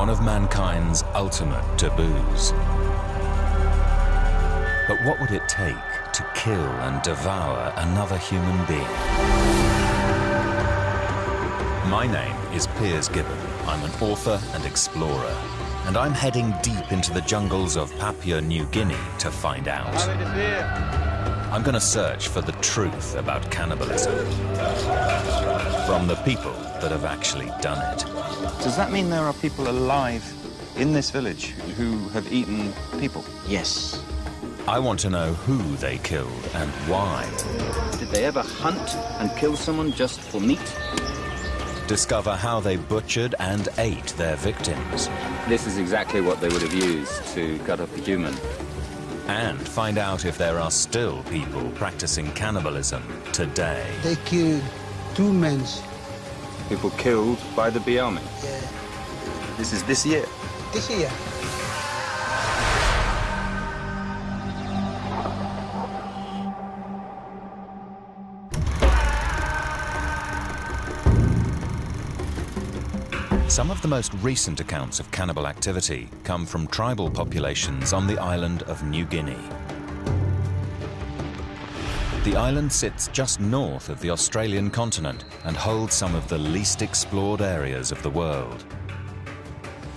one of mankind's ultimate taboos. But what would it take to kill and devour another human being? My name is Piers Gibbon. I'm an author and explorer, and I'm heading deep into the jungles of Papua New Guinea to find out. I'm going to search for the truth about cannibalism from the people that have actually done it. Does that mean there are people alive in this village who have eaten people? Yes. I want to know who they killed and why. Did they ever hunt and kill someone just for meat? Discover how they butchered and ate their victims. This is exactly what they would have used to cut up a human. And find out if there are still people practicing cannibalism today. They killed two men. People killed by the Biami? Yeah. This is this year? This year. Some of the most recent accounts of cannibal activity come from tribal populations on the island of New Guinea. The island sits just north of the Australian continent and holds some of the least explored areas of the world.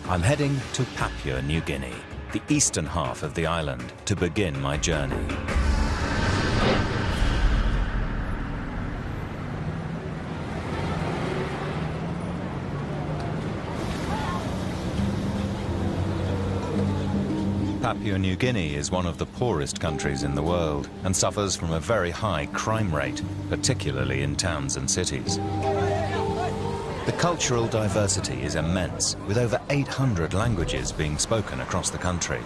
I'm heading to Papua New Guinea, the eastern half of the island, to begin my journey. Papua New Guinea is one of the poorest countries in the world and suffers from a very high crime rate, particularly in towns and cities. The cultural diversity is immense, with over 800 languages being spoken across the country.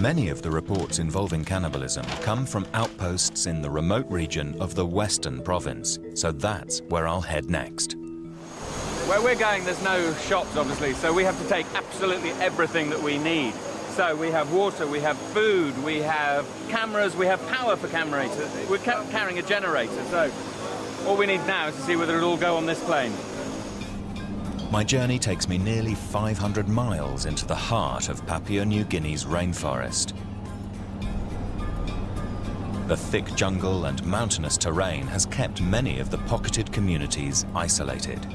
Many of the reports involving cannibalism come from outposts in the remote region of the Western Province, so that's where I'll head next. Where we're going, there's no shops, obviously, so we have to take absolutely everything that we need. So we have water, we have food, we have cameras, we have power for cameras. We're ca carrying a generator, so all we need now is to see whether it'll all go on this plane. My journey takes me nearly 500 miles into the heart of Papua New Guinea's rainforest. The thick jungle and mountainous terrain has kept many of the pocketed communities isolated.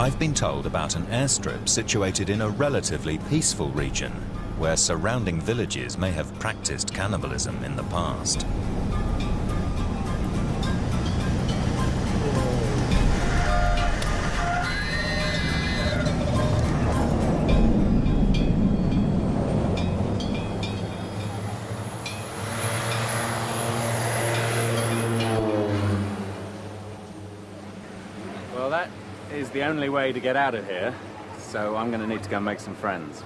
I've been told about an airstrip situated in a relatively peaceful region where surrounding villages may have practiced cannibalism in the past. Only way to get out of here, so I'm going to need to go make some friends.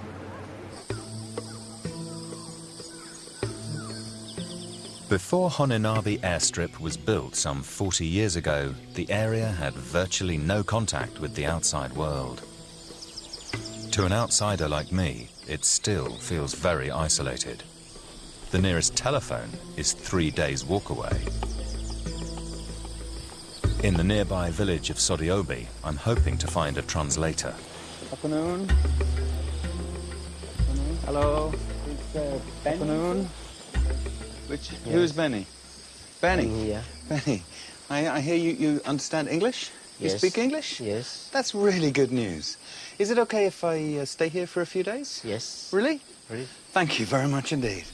Before Honinabi airstrip was built some 40 years ago, the area had virtually no contact with the outside world. To an outsider like me, it still feels very isolated. The nearest telephone is three days' walk away. In the nearby village of Sodiobi, I'm hoping to find a translator. Afternoon. Hello. It's uh, Ben. Afternoon. Which, Who is Benny? Benny? Benny, yeah. Benny, I, I hear you, you understand English? Yes. You speak English? Yes. That's really good news. Is it okay if I uh, stay here for a few days? Yes. Really? Really? Thank you very much indeed.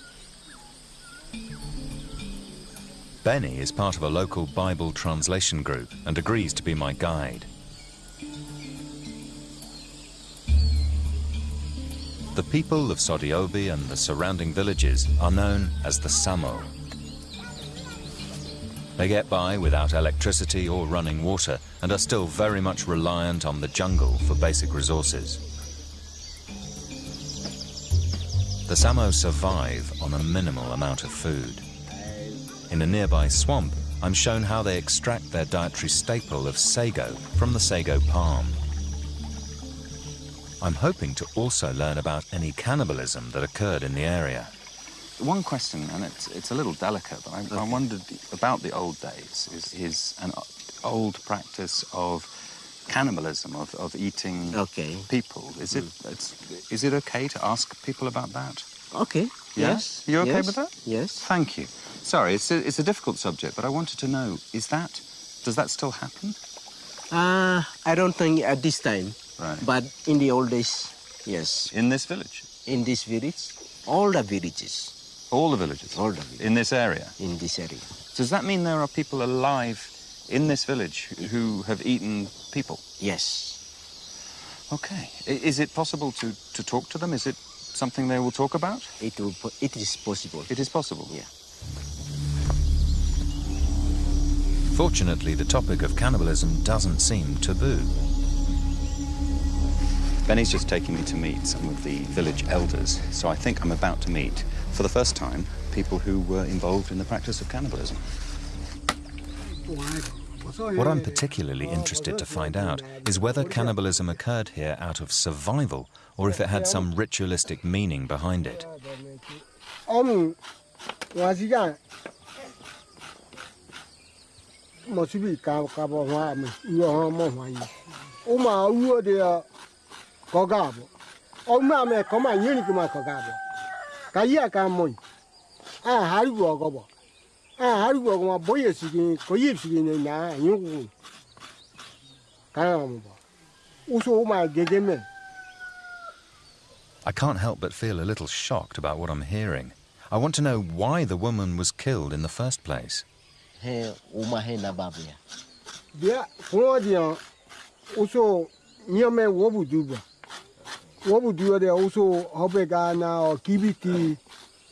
Benny is part of a local Bible translation group and agrees to be my guide. The people of Sodiobi and the surrounding villages are known as the Samo. They get by without electricity or running water and are still very much reliant on the jungle for basic resources. The Samo survive on a minimal amount of food. In a nearby swamp, I'm shown how they extract their dietary staple of sago from the sago palm. I'm hoping to also learn about any cannibalism that occurred in the area. One question, and it's, it's a little delicate, but I, I wondered about the old days, is, is and uh, old practice of cannibalism, of, of eating Okay. people. Is it it's, is it okay to ask people about that? Okay. Yes? You okay yes, with that? Yes. Thank you. Sorry, it's a, it's a difficult subject, but I wanted to know: is that does that still happen? Uh, I don't think at this time, Right. but in the old days, yes. In this village, In this village, all the villages all the villages, All the villages. in this area. in this area. Does that mean there are people alive in this village who have eaten people? Yes. Okay. Is it possible to, to talk to them? Is it something they will talk about? It will. It is possible. It is possible. Yeah. Fortunately, the topic of cannibalism doesn't seem taboo. Benny's just taking me to meet some of the village elders, so I think I'm about to meet, for the first time, people who were involved in the practice of cannibalism. What I'm particularly interested to find out is whether cannibalism occurred here out of survival or if it had some ritualistic meaning behind it. Ông hoa sĩ ra mà chỉ bị cà cà bò hoa mà ua hoa mò hoa gì ông mà ua thì có gà bò ông mà mẹ có mà nhiều thì mà có gà bò cái gì cả mồi à hai bò có bò à hai bò mà bò gì sự kiện có gì sự kiện này nè nhiều cũng cái nào mà bò u số mà ghê ghê mẹ I can't help but feel a little shocked about what I'm hearing. I want to know why the woman was killed in the first place. He uma he na babu ya. bia kuma dia uso nyame wobu duba wobu duba de uso hobe na kibiti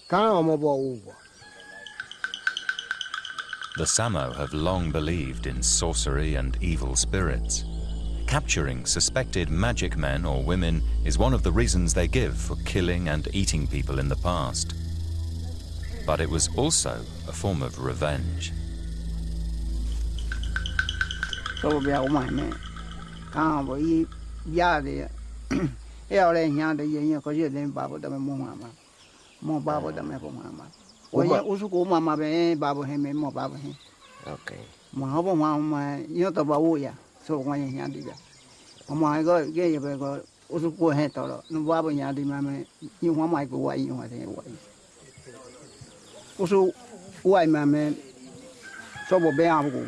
kana mo bo uwa The Samo have long believed in sorcery and evil spirits. Capturing suspected magic men or women is one of the reasons they give for killing and eating people in the past. But it was also a form of revenge. so bia o mai me ka bo yi ya de o le nya de yin ko ye den ba bo da me mo ma ma da me ko ma ma ma ma be ba bo he me mo ba bo he Okay. mo ha bo ma ma yo to ba wo ya so ko ye nya de ya ma go ye ye be go u su ko he to lo no ba bo nya de ma me yi wa mai ko wa yi wa de wa yi u su wa ma me so bo be a bo ko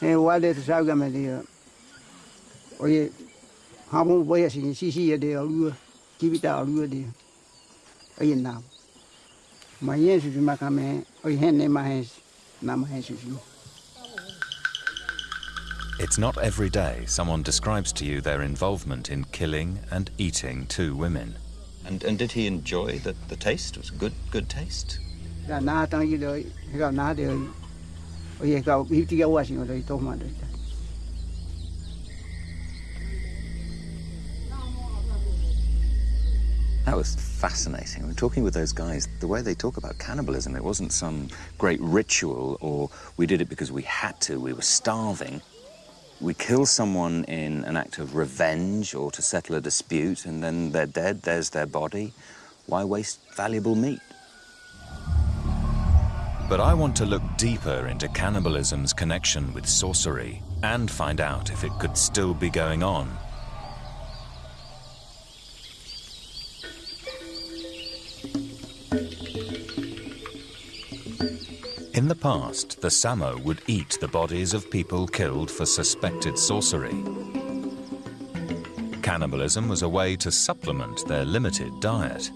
e wale te sa ga me de oye ha mo bo ye si si si ye de lu ki bi ta lu de oye na ma ye su ma ka me oye hen ne ma he na ma he su su It's not every day someone describes to you their involvement in killing and eating two women. And, and did he enjoy the, the taste? Was good, good taste? ga na ta yi de ga na de oye ga bi ti ga wa si de to ma de That was fascinating. We're talking with those guys, the way they talk about cannibalism, it wasn't some great ritual or we did it because we had to, we were starving. We kill someone in an act of revenge or to settle a dispute, and then they're dead, there's their body. Why waste valuable meat? But I want to look deeper into cannibalism's connection with sorcery and find out if it could still be going on. In the past, the Samo would eat the bodies of people killed for suspected sorcery. Cannibalism was a way to supplement their limited diet.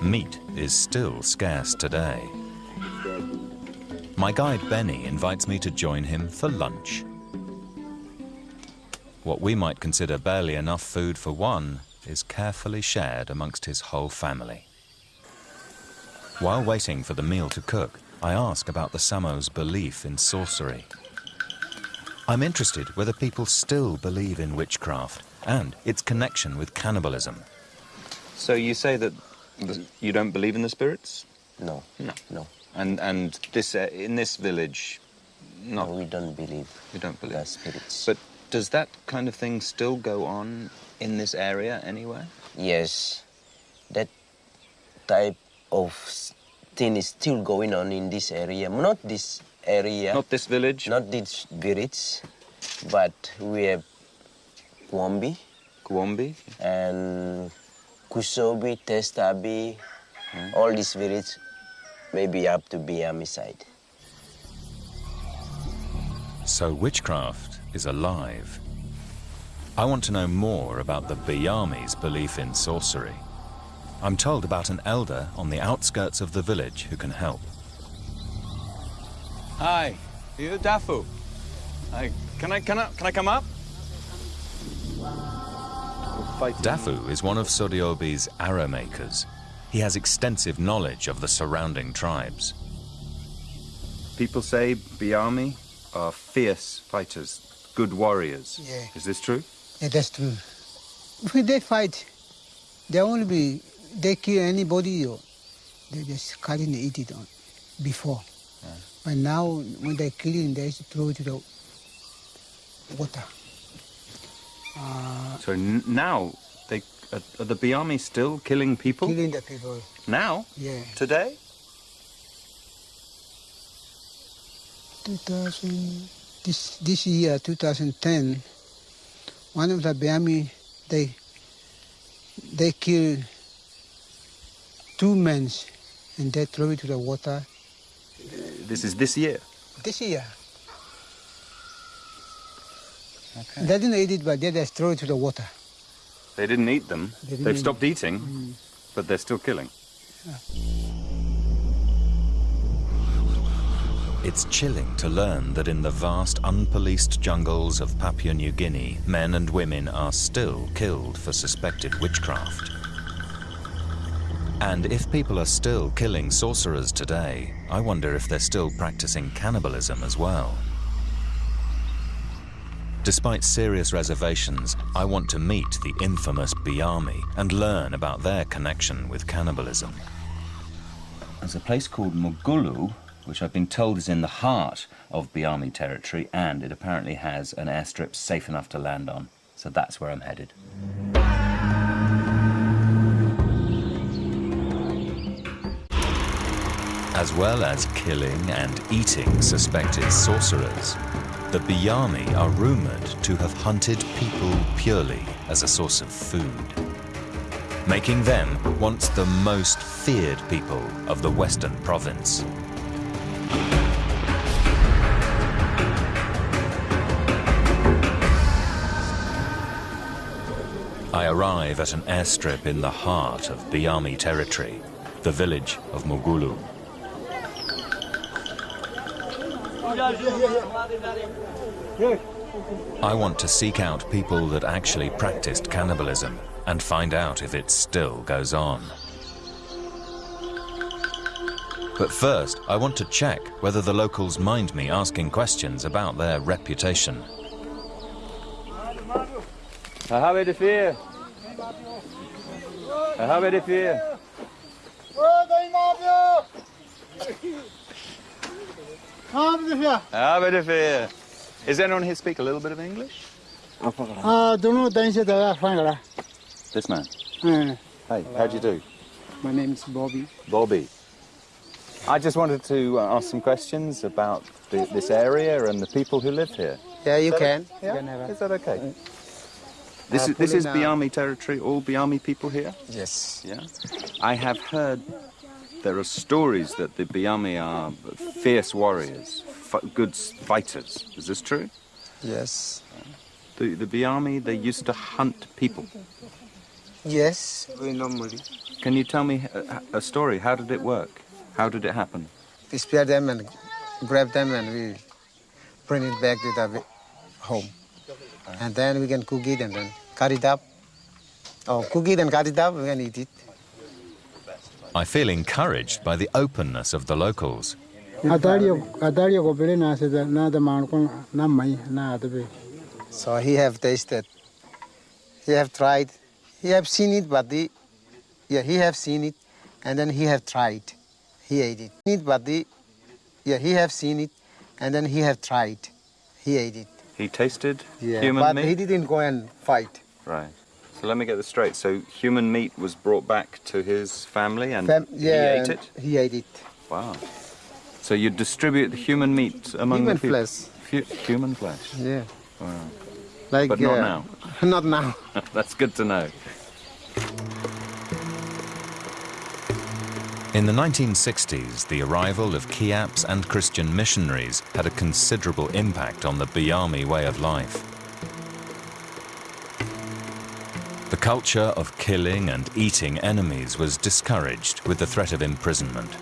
Meat is still scarce today. My guide Benny invites me to join him for lunch. What we might consider barely enough food for one is carefully shared amongst his whole family. While waiting for the meal to cook, I ask about the Samo's belief in sorcery. I'm interested whether people still believe in witchcraft and its connection with cannibalism. So you say that you don't believe in the spirits? No. No. No. And, and this, uh, in this village, No, not, we don't believe We don't believe. the spirits. But does that kind of thing still go on in this area anywhere? yes, that type of s- thing is still going on in this area. Not this area, Not this village. not this village, but we have Kwambi Gwombi. and Kusobi, Testabi, hmm. all this village maybe up to Biami side. So witchcraft is alive. I want to know more about the Biami's belief in sorcery. I'm told about an elder on the outskirts of the village who can help. Hi, you Dafu. Hi, can I can I can I come up? Dafu is one of Soriobi's arrow makers. He has extensive knowledge of the surrounding tribes. People say Biami are fierce fighters, good warriors. Yeah. Is this true? Yeah, that's true. When they fight, they only be they kill anybody they just cut it and eat it on before. But now when they kill it, they throw it to the water. Uh, So n- now they are, are the Biami still killing people killing the people. now Yeah. today? 2000, this this year, 2010, one of the Biami, they they kill two men and they throw it to the water. This is this year. This year. They didn't eat it, but they just throw it to the water. They didn't eat them. They didn't They've eat stopped eating, mm. but they're still killing. It's chilling to learn that in the vast unpoliced jungles of Papua New Guinea, men and women are still killed for suspected witchcraft. And if people are still killing sorcerers today, I wonder if they're still practicing cannibalism as well. Despite serious reservations, I want to meet the infamous Biami and learn about their connection with cannibalism. There's a place called Mugulu, which I've been told is in the heart of Biami territory, and it apparently has an airstrip safe enough to land on. So that's where I'm headed. As well as killing and eating suspected sorcerers, the Biami are rumored to have hunted people purely as a source of food, making them once the most feared people of the Western province. I arrive at an airstrip in the heart of Biami territory, the village of Mugulu. I want to seek out people that actually practiced cannibalism and find out if it still goes on. But first, I want to check whether the locals mind me asking questions about their reputation. Habe de fear. Habe de fear. Habe de fear. Is anyone here speak a little bit of English? Ah, dono dain se da fine la. This man. Hey, how do you do? My name is Bobby. Bobby. I just wanted to uh, ask some questions about the, this area and the people who live here. Yeah, you Is that- can. Yeah? You can have a- Is that okay? This Uh, is, this is pulling Biami territory, all Biami people here? Yes. Yeah. I have heard there are stories that the Biami are fierce warriors, f- good fighters. Is this true? Yes. The, the Biami, they used to hunt people. Yes. We normally Can you tell me a, a story? How did it work? How did it happen? we spear them and grab them and we bring it back to the home. And then we can cook it and then cut it up. Oh, cook it and cut it up, we can eat it. I feel encouraged by the openness of the locals. So he have tasted, he have tried, he have seen it, but the, yeah, he have seen it, and then he have tried, he ate it. It, but the, yeah, he have seen it, and then he have tried, he ate it. He tasted Yeah, human but meat? he didn't go and fight. Right. So let me get this straight. So human meat was brought back to his family and Fam- yeah, he ate it? He ate it. Wow. So you distribute the human meat among Human the people? flesh. Human flesh. Yeah. Wow. Like, But not uh, now. Not now. That's good to know. In the 1960s, the arrival of Kiaps and Christian missionaries had a considerable impact on the Biami way of life. Culture of killing and eating enemies was discouraged with the threat of imprisonment.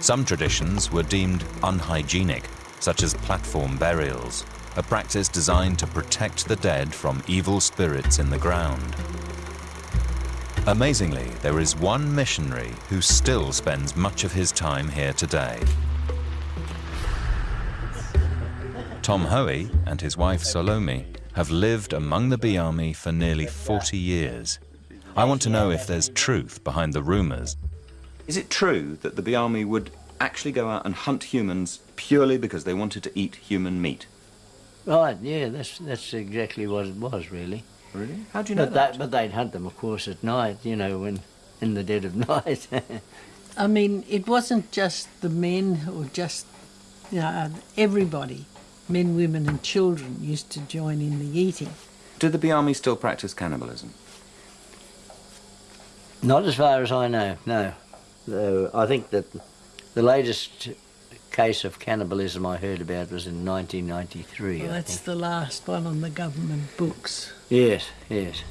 Some traditions were deemed unhygienic, such as platform burials, a practice designed to protect the dead from evil spirits in the ground. Amazingly, there is one missionary who still spends much of his time here today. Tom Hoey and his wife Salome have lived among the Biami for nearly 40 years. I want to know if there's truth behind the rumors. Is it true that the Biami would actually go out and hunt humans purely because they wanted to eat human meat? Right, yeah, that's that's exactly what it was, really. Really? How do you know But, that? they, but they'd hunt them, of course, at night, you know, when in the dead of night. I mean, it wasn't just the men or just you know, everybody, men, women, and children used to join in the eating. Do the Biami still practice cannibalism? Not as far as I know, no. Though I think that the latest case of cannibalism I heard about was in 1993. Well, that's the last one on the government books. Yes, yes.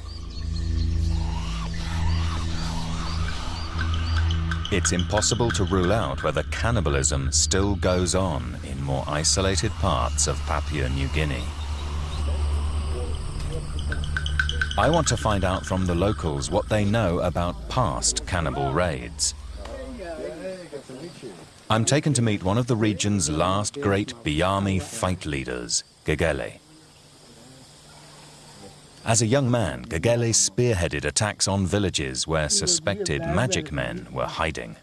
It's impossible to rule out whether cannibalism still goes on in more isolated parts of Papua New Guinea. I want to find out from the locals what they know about past cannibal raids. I'm taken to meet one of the region's last great Biami fight leaders, Gegele. As a young man, Gegele spearheaded attacks on villages where suspected magic men were hiding.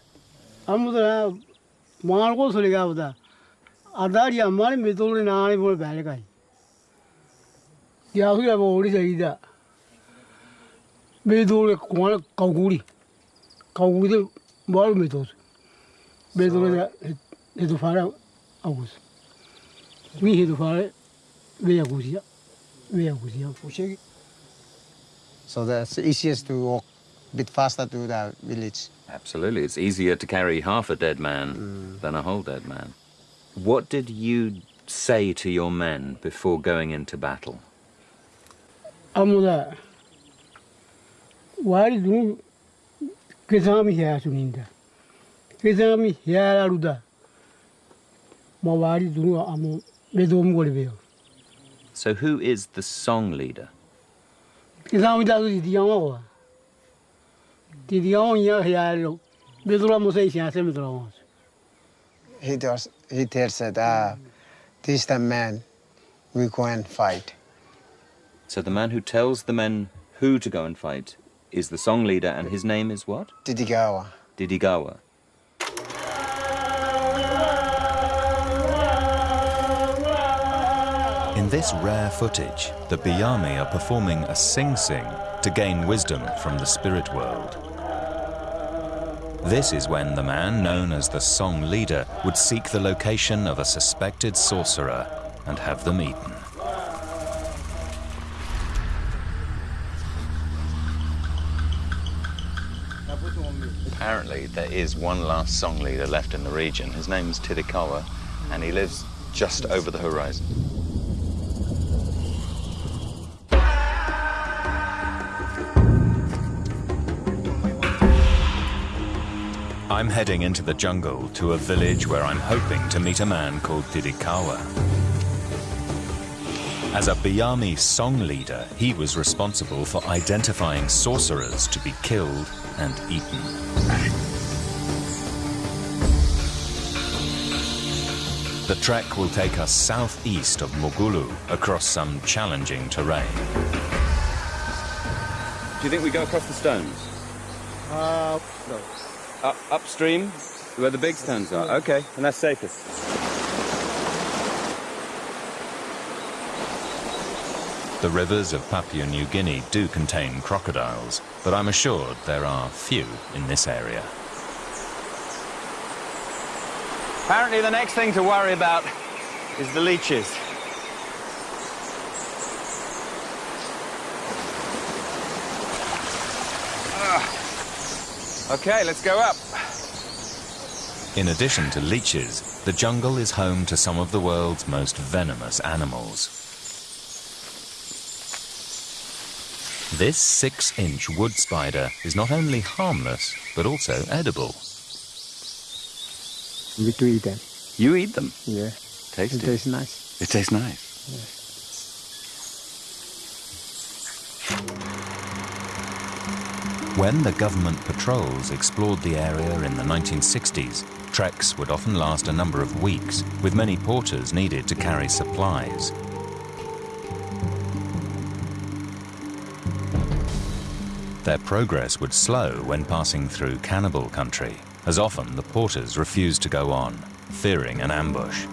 So that's easiest to walk a bit faster to the village. Absolutely. It's easier to carry half a dead man mm. than a whole dead man. What did you say to your men before going into battle? Amuda. Waridun kizami hiasuninda. Kizami hiaraluda. Mawaridun amu medomgolibeo. So who is the song leader? He tells he tells that ah, this the man we go and fight. So the man who tells the men who to go and fight is the song leader, and his name is what? Tidikawa. Tidikawa. In this rare footage, the Biami are performing a sing-sing to gain wisdom from the spirit world. This is when the man known as the song leader would seek the location of a suspected sorcerer and have them eaten. Apparently, there is one last song leader left in the region. His name is Tidikawa, and he lives just over the horizon. I'm heading into the jungle to a village where I'm hoping to meet a man called Tidikawa. As a Biami song leader, he was responsible for identifying sorcerers to be killed and eaten. The trek will take us southeast of Mogulu across some challenging terrain. Do you think we go across the stones? Uh, 아, Up upstream, where the big stones are. Okay, and that's safest. The rivers of Papua New Guinea do contain crocodiles, but I'm assured there are few in this area. Apparently the next thing to worry about is the leeches. Okay, let's go up. In addition to leeches, the jungle is home to some of the world's most venomous animals. This six-inch wood spider is not only harmless, but also edible. We do eat them. You eat them? Yeah. Tasty. It tastes nice. It tastes nice. When the government patrols explored the area in the 1960s, treks would often last a number of weeks, with many porters needed to carry supplies. Their progress would slow when passing through cannibal country, as often the porters refused to go on, fearing an ambush.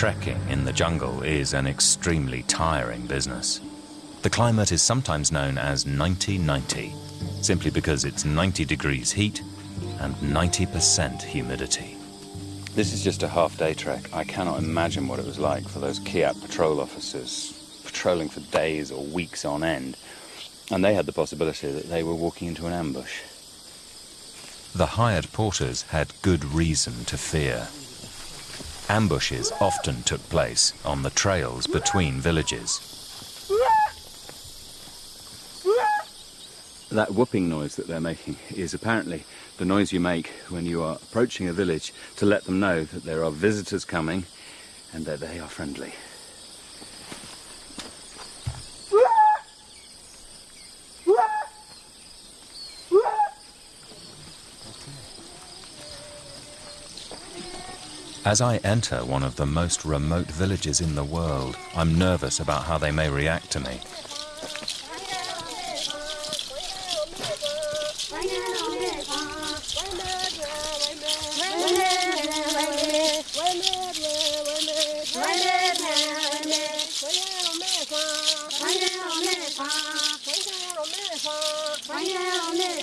Trekking in the jungle is an extremely tiring business. The climate is sometimes known as 90-90, simply because it's 90 degrees heat and 90% humidity. This is just a half-day trek. I cannot imagine what it was like for those Kiap patrol officers patrolling for days or weeks on end. And they had the possibility that they were walking into an ambush. The hired porters had good reason to fear. Ambushes often took place on the trails between villages. That whooping noise that they're making is apparently the noise you make when you are approaching a village to let them know that there are visitors coming and that they are friendly. As I enter one of the most remote villages in the world, I'm nervous about how they may react to me.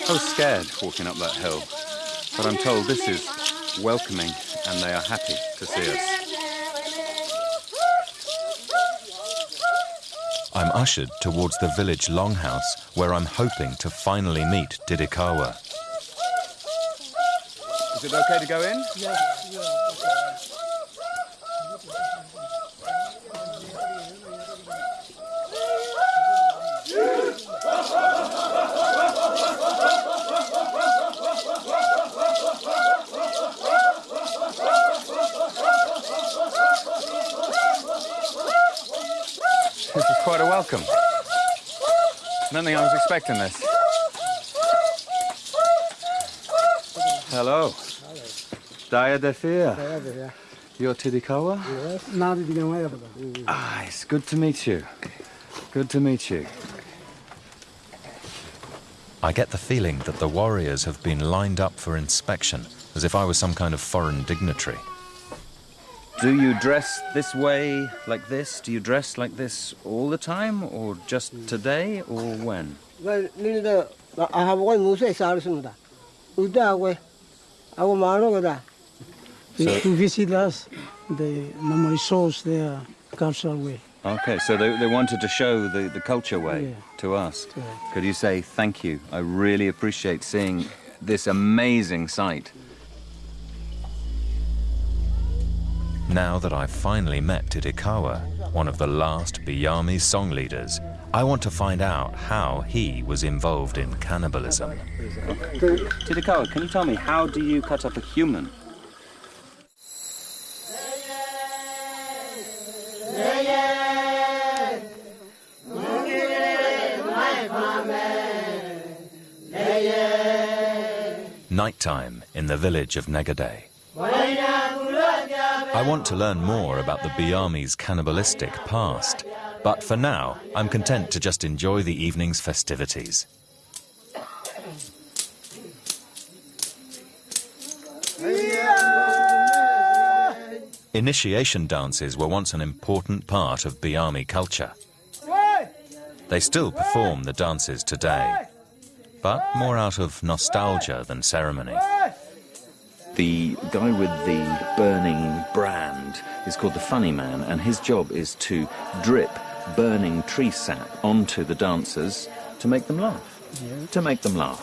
I was scared walking up that hill, but I'm told this is welcoming and they are happy to see us. I'm ushered towards the village longhouse where I'm hoping to finally meet Tidikawa. Is it okay to go in? This is quite a welcome. I don't think I was expecting this. Hello. Daya Defia. You're Tidikawa? Yes. Now the beginning way Ah, it's good to meet you. Good to meet you. I get the feeling that the warriors have been lined up for inspection, as if I was some kind of foreign dignitary. Do you dress this way, like this? Do you dress like this all the time, or just today, or when? Well, Linda, I have one Musa Sarasunda. Uda way. I will marry that. So- to visit us, the normally shows their cultural way. Okay, so they, they wanted to show the, the culture way Yeah. to us. Correct. Could you say thank you? I really appreciate seeing this amazing sight. Now that I've finally met Tidikawa, one of the last Biami song leaders, I want to find out how he was involved in cannibalism. Tidikawa, can you tell me, how do you cut up a human? Nighttime in the village of Negade. I want to learn more about the Biami's cannibalistic past, but for now, I'm content to just enjoy the evening's festivities. Initiation dances were once an important part of Biami culture. They still perform the dances today, but more out of nostalgia than ceremony. The guy with the burning brand is called the funny man, and his job is to drip burning tree sap onto the dancers to make them laugh. To make them laugh.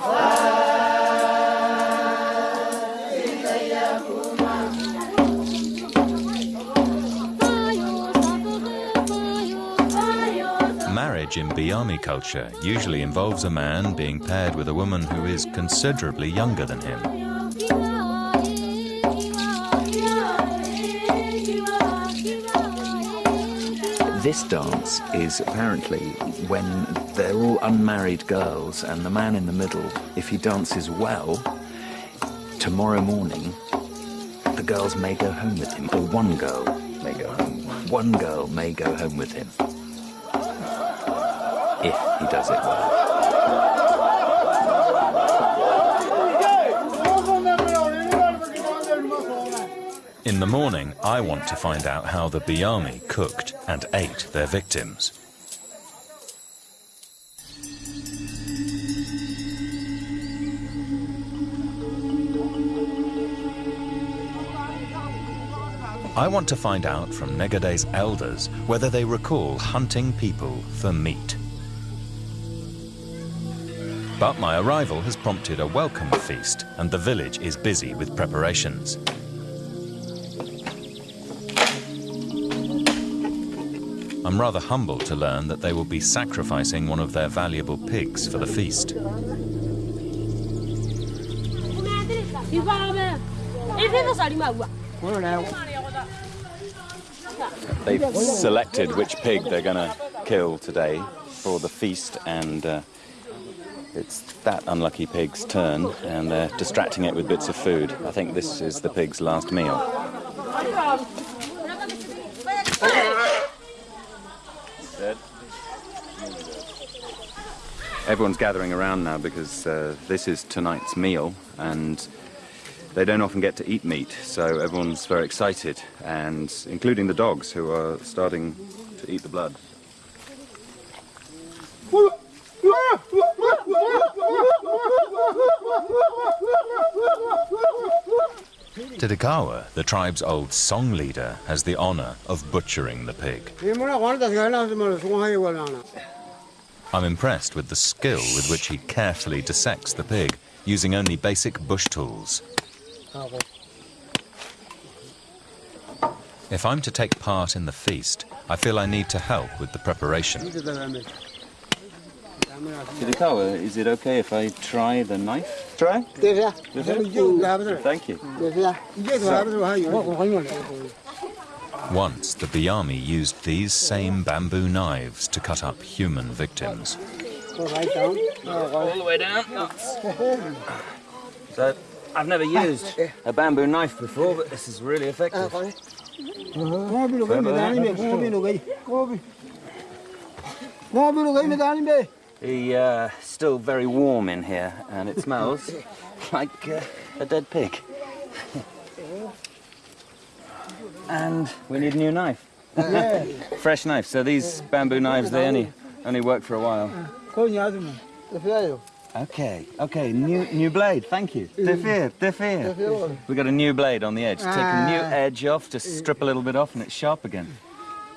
Marriage in Biami culture usually involves a man being paired with a woman who is considerably younger than him. This dance is apparently when they're all unmarried girls, and the man in the middle, if he dances well, tomorrow morning, the girls may go home with him, or one girl may go home. One girl may go home with him. If he does it well. In the morning, I want to find out how the Biami cooked and ate their victims. I want to find out from Negade's elders whether they recall hunting people for meat. But my arrival has prompted a welcome feast, and the village is busy with preparations. I'm rather humbled to learn that they will be sacrificing one of their valuable pigs for the feast. They've selected which pig they're going to kill today for the feast, and uh, it's that unlucky pig's turn, and they're distracting it with bits of food. I think this is the pig's last meal. Everyone's gathering around now because uh, this is tonight's meal, and they don't often get to eat meat, so everyone's very excited, and including the dogs who are starting to eat the blood. Tidikawa, the tribe's old song leader, has the honor of butchering the pig. I'm impressed with the skill with which he carefully dissects the pig, using only basic bush tools. If I'm to take part in the feast, I feel I need to help with the preparation. Tidikawa, is it okay if I try the knife? Try? Thank you. Once, the Biami used these same bamboo knives to cut up human victims. All the way down. So, I've never used a bamboo knife before, but this is really effective. The uh, still very warm in here, and it smells like uh, a dead pig. and we need a new knife. Fresh knife. So these bamboo knives, they only only work for a while. Okay, okay, new new blade, thank you. Defeer, defeer. We got a new blade on the edge. Take a new edge off, just strip a little bit off and it's sharp again.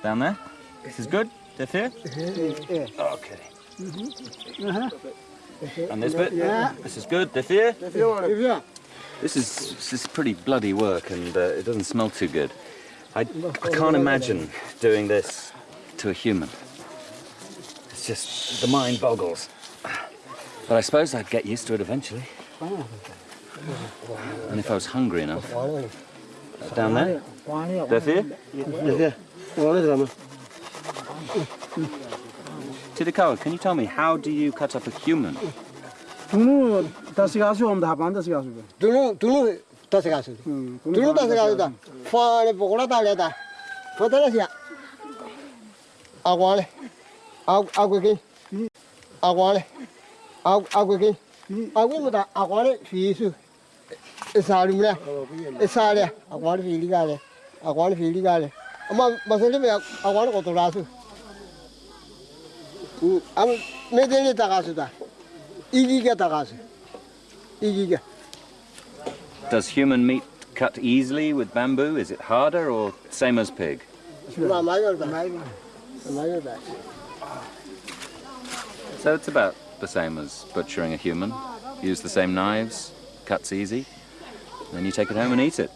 Down there? This is good? Defeer? Okay. And this bit? Yeah. This is good, defeer? This is this is pretty bloody work and uh, it doesn't smell too good. I, I can't imagine doing this to a human. It's just, the mind boggles. But I suppose I'd get used to it eventually. And if I was hungry enough. Down there? Defeer? Tidikawa, can you tell me, how do you cut up a human? it. tasigasi om dahapan tasigasi be. Dulu dulu tasigasi. Dulu tasigasi da. Fare pokora da le da. Fotele sia. Aguale. Aguki. Aguale. Aguki. Agu muda aguale fiisu. Isari mula. Isari. Aguale fiili gale. Aguale fiili gale. Ama maseli me aguale kotorasu. 아과래. 아 아괴기. 아과래. 아 아괴기. 아괴보다 아과래 피수. 사림래. 사래. 아과래 피리가래. Agwan fili gale. Ama masali me agwan ko tolasu. Am medeli tagasu da. Igi ga tagasu. Igi ga. Does human meat cut easily with bamboo? Is it harder or same as pig? Ma mayor da. Mayor da. So it's about the same as butchering a human. Use the same knives, cuts easy. Then you take it home and eat it.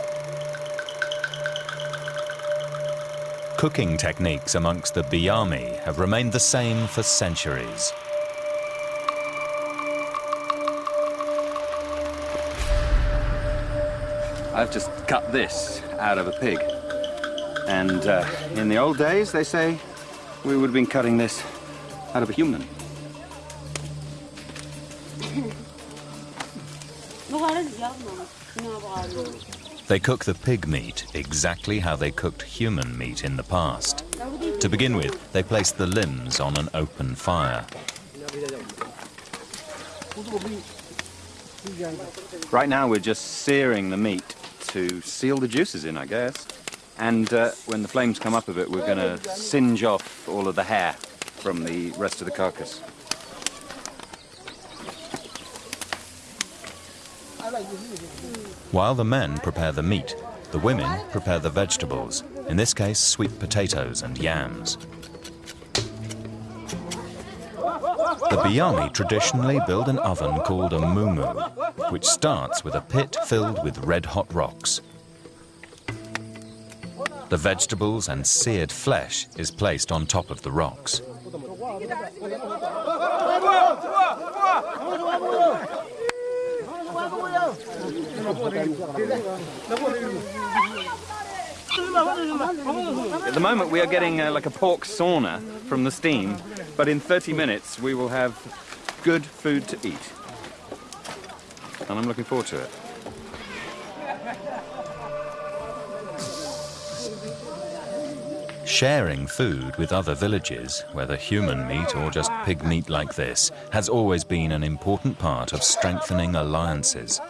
Cooking techniques amongst the Biami have remained the same for centuries. I've just cut this out of a pig. And uh, in the old days, they say, we would have been cutting this out of a human. They cook the pig meat exactly how they cooked human meat in the past. To begin with, they place the limbs on an open fire. Right now, we're just searing the meat to seal the juices in, I guess. And uh, when the flames come up a bit, we're going to singe off all of the hair from the rest of the carcass. While the men prepare the meat, the women prepare the vegetables, in this case sweet potatoes and yams. The Biami traditionally build an oven called a mumu, which starts with a pit filled with red-hot rocks. The vegetables and seared flesh is placed on top of the rocks. At the moment, we are getting uh, like a pork sauna from the steam, but in 30 minutes, we will have good food to eat. And I'm looking forward to it. Sharing food with other villages, whether human meat or just pig meat like this, has always been an important part of strengthening alliances.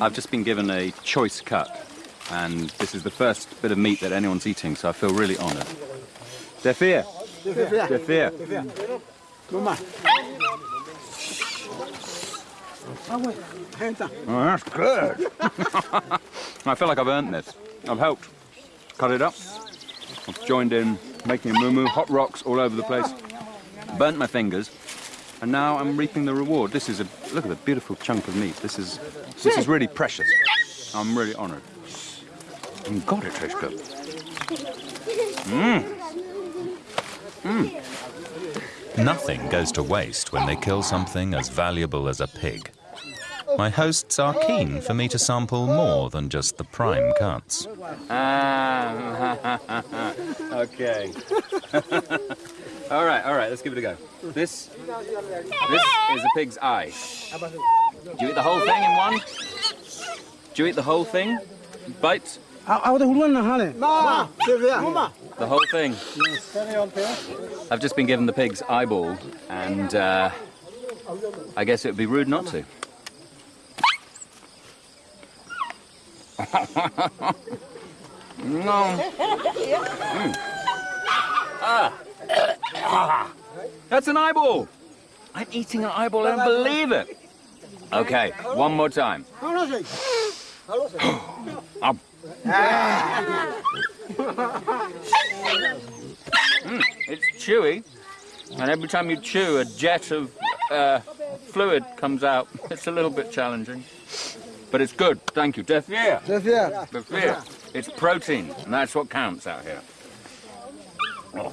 I've just been given a choice cut, and this is the first bit of meat that anyone's eating, so I feel really honoured. Defir. Defir. Oh, that's good. I feel like I've earned this. I've helped cut it up. I've joined in making a moo hot rocks all over the place. Burnt my fingers, and now I'm reaping the reward. This is a look at the beautiful chunk of meat. This is this is really precious. I'm really honoured. And mm, God, it tastes good. Mmm. Mmm. Nothing goes to waste when they kill something as valuable as a pig. My hosts are keen for me to sample more than just the prime cuts. Ah, okay. all right, all right, let's give it a go. This, this is a pig's eye. Do you eat the whole thing in one? Do you eat the whole thing? Bite? Ma, Sylvia. The whole thing? I've just been given the pig's eyeball, and uh, I guess it would be rude not to. no. Mm. Ah. That's an eyeball. I'm eating an eyeball. I don't believe it. Okay, one more time. Um. Mm, it's chewy, and every time you chew, a jet of uh, fluid comes out. It's a little bit challenging, but it's good. Thank you. Deaf ear. Deaf ear. Deaf ear. It's protein, and that's what counts out here. Oh.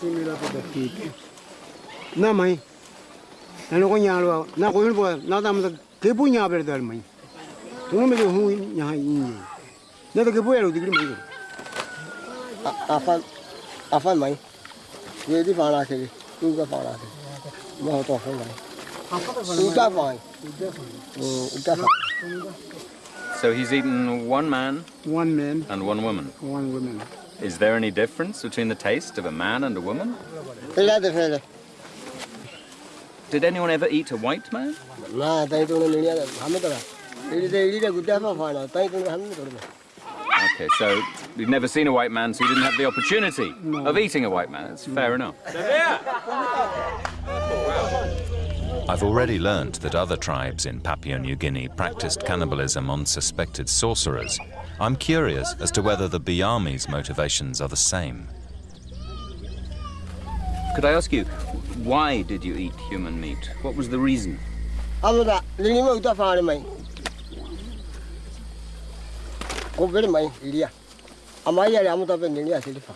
Similar to the pig. na mai. Na lo nya lo na ko bo na da ma ke bu nya ber dal mai. Tu me do hu nya ha yin na da ke bu ya digri mai a fa a fa mai. Ye di fa la ke tu ka fa la ke. Ma to fa mai. Mm, u ta fa u fa So he's eaten one man One man, and one woman. one woman. Is there any difference between the taste of a man and a woman? ila de fe le Did anyone ever eat a white man? na dai tu no ni ya ha me ta la ri de ri de gu ta fa fa la dai tu ha me to le Okay, so you've never seen a white man, so you didn't have the opportunity of eating a white man. That's fair enough. I've already learnt that other tribes in Papua New Guinea practiced cannibalism on suspected sorcerers. I'm curious as to whether the Biami's motivations are the same. Could I ask you, why did you eat human meat? What was the reason? amada ni ma uta fa mai ko ber mai ilia ama ya ya muta be ni ya se fa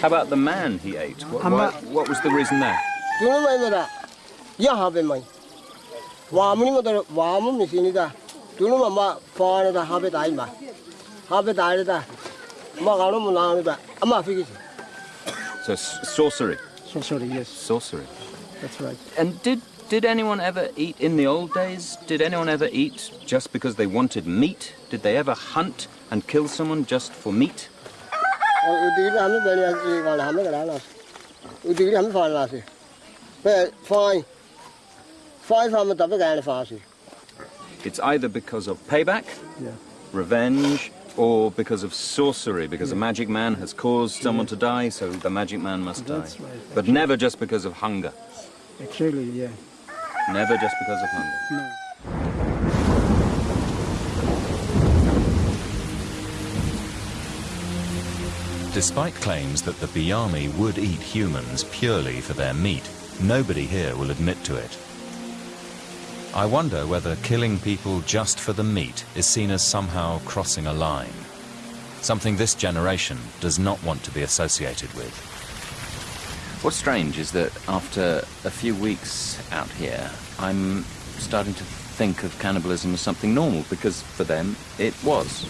How about the man he ate? What, I'm why, what was the reason there? tu no mai mera ya ha be mai wa mu ni mo to wa mu mi sin da tu no ma ma fa da ha be dai ma ha be dai da ma ga no mu na ni da ama fi ki So s- sorcery. Yes, Sorcery. that's right. And did did anyone ever eat in the old days? Did anyone ever eat just because they wanted meat? Did they ever hunt and kill someone just for meat? Oh, o u di ra me be ni ya ga la ha me ga la u di ra me fa la se be fine fine fa me ta be ga ni fa se It's either because of payback, Yeah. revenge, or because of sorcery, because a magic man has caused someone to die, so the magic man must That's die. right. But never just because of hunger. Actually, yeah. Never just because of hunger. No. Despite claims that the Biami would eat humans purely for their meat, nobody here will admit to it. I wonder whether killing people just for the meat is seen as somehow crossing a line. Something this generation does not want to be associated with. What's strange is that after a few weeks out here, I'm starting to think of cannibalism as something normal because for them it was.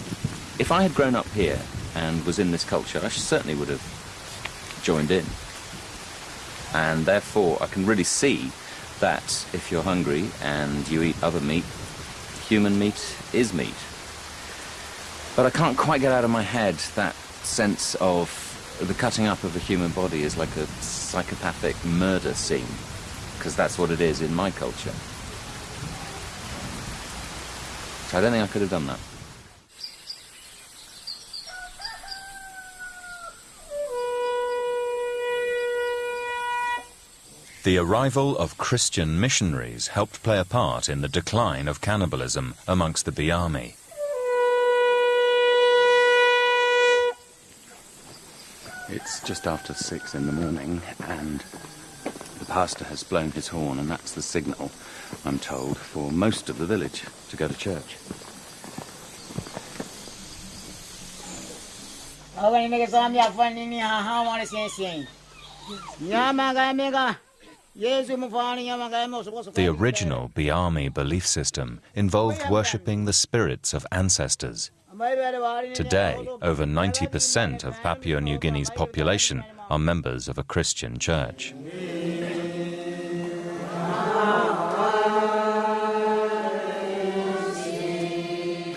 If I had grown up here and was in this culture, I certainly would have joined in. And therefore, I can really see that if you're hungry and you eat other meat, human meat is meat. But I can't quite get out of my head that sense of the cutting up of a human body is like a psychopathic murder scene, because that's what it is in my culture. So I don't think I could have done that. The arrival of Christian missionaries helped play a part in the decline of cannibalism amongst the Biami. It's just after six in the morning, and the pastor has blown his horn, and that's the signal, I'm told, for most of the village to go to church. The original Biami belief system involved worshipping the spirits of ancestors. Today, over 90% of Papua New Guinea's population are members of a Christian church.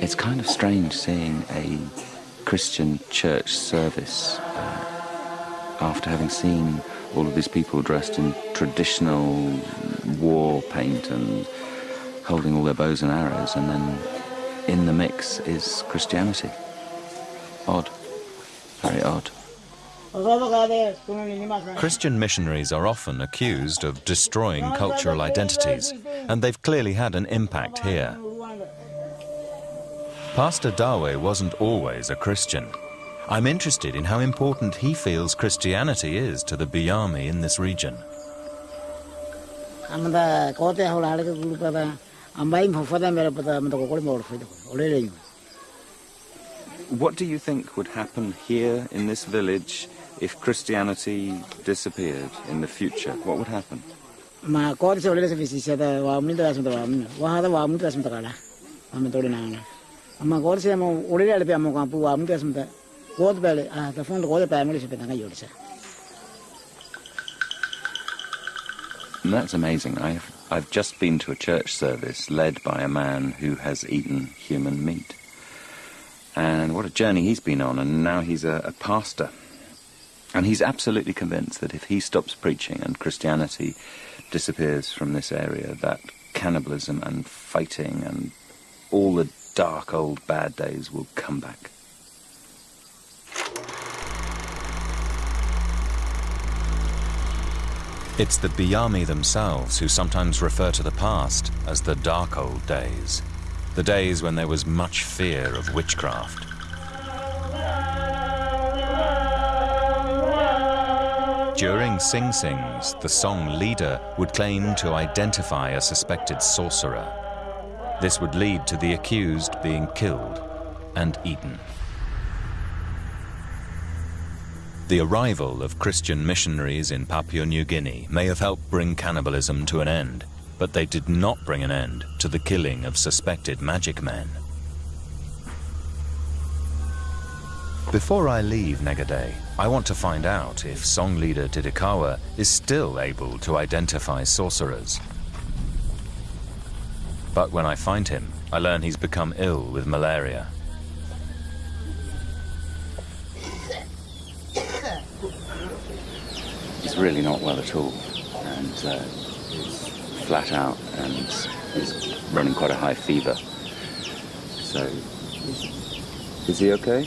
It's kind of strange seeing a Christian church service uh, after having seen all of these people dressed in traditional war paint and holding all their bows and arrows, and then in the mix is Christianity. Odd. Very odd. Christian missionaries are often accused of destroying cultural identities, and they've clearly had an impact here. Pastor Dawe wasn't always a Christian. I'm interested in how important he feels Christianity is to the Biami in this region. amda kote hol hal ke gulu pada ambai mo fada mera pada amda ko kole mor fida ole le What do you think would happen here in this village If Christianity disappeared in the future, what would happen? That's amazing. I've, I've just been to a church service led by a man who has eaten human meat. And what a journey he's been on, and now he's a, a pastor. And he's absolutely convinced that if he stops preaching and Christianity disappears from this area, that cannibalism and fighting and all the dark old bad days will come back. It's the Biami themselves who sometimes refer to the past as the dark old days, the days when there was much fear of witchcraft. During Sing Sings, the song leader would claim to identify a suspected sorcerer. This would lead to the accused being killed and eaten. The arrival of Christian missionaries in Papua New Guinea may have helped bring cannibalism to an end, but they did not bring an end to the killing of suspected magic men. Before I leave Negaday, I want to find out if song leader Tidikawa is still able to identify sorcerers. But when I find him, I learn he's become ill with malaria. He's really not well at all, and uh, he's flat out, and he's running quite a high fever. So, is he okay?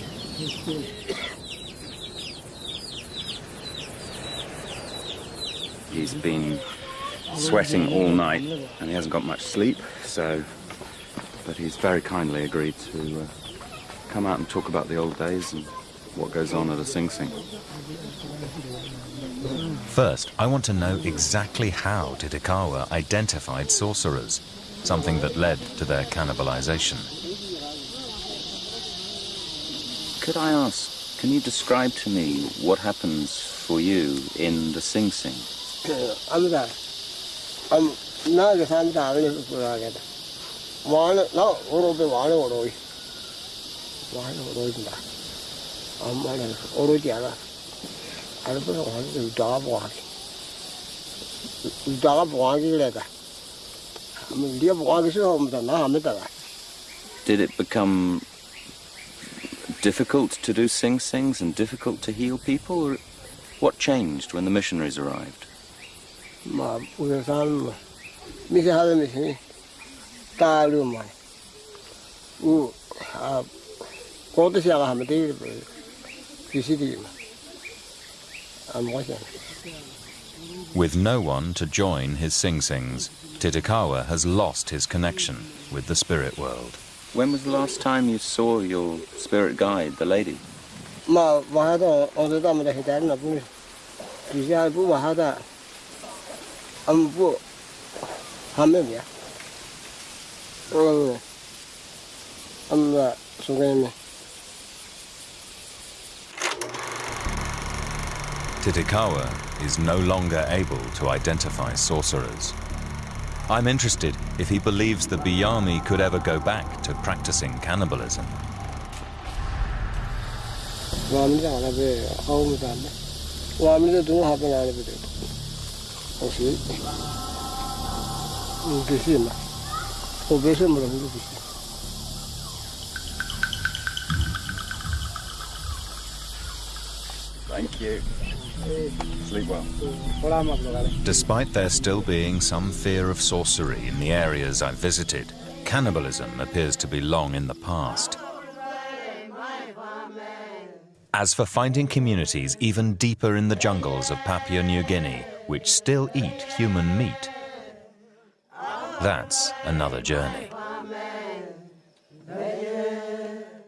He's been sweating all night, and he hasn't got much sleep. So, but he's very kindly agreed to uh, come out and talk about the old days and what goes on at a Sing Sing. First, I want to know exactly how Tidikawa identified sorcerers, something that led to their cannibalization. Could I ask, can you describe to me what happens for you in the Sing Sing? Amda am na ga san da ne ku ra ga da wa na na oro be wa na oro wa na oro da am ma na oro ja la ar be wa ni da bo ha da bo ha gi le da am li bo ha gi so am da na am da Did it become difficult to do Sing Sings and difficult to heal people? Or what changed when the missionaries arrived? ga san ma mi se ha le mi se ta lu ma u a ko de sia ga ha me de ki si di ma am wa With no one to join his Sing Sings, Tidikawa has lost his connection with the spirit world. When was the last time you saw your spirit guide, the lady? ma wa ha da o de da me de he da na bu ni ki sia bu wa ha da am bu ha me ya o am la su ga ni Tidikawa is no longer able to identify sorcerers. I'm interested if he believes the Biami could ever go back to practicing cannibalism. wa mi da la be ha mi da me wa mi da du ha be na le be de o si ni ki si ma o be se mo lo ni ki si Thank you. Sleep well. Despite there still being some fear of sorcery in the areas I've visited, cannibalism appears to be long in the past. As for finding communities even deeper in the jungles of Papua New Guinea, which still eat human meat, that's another journey.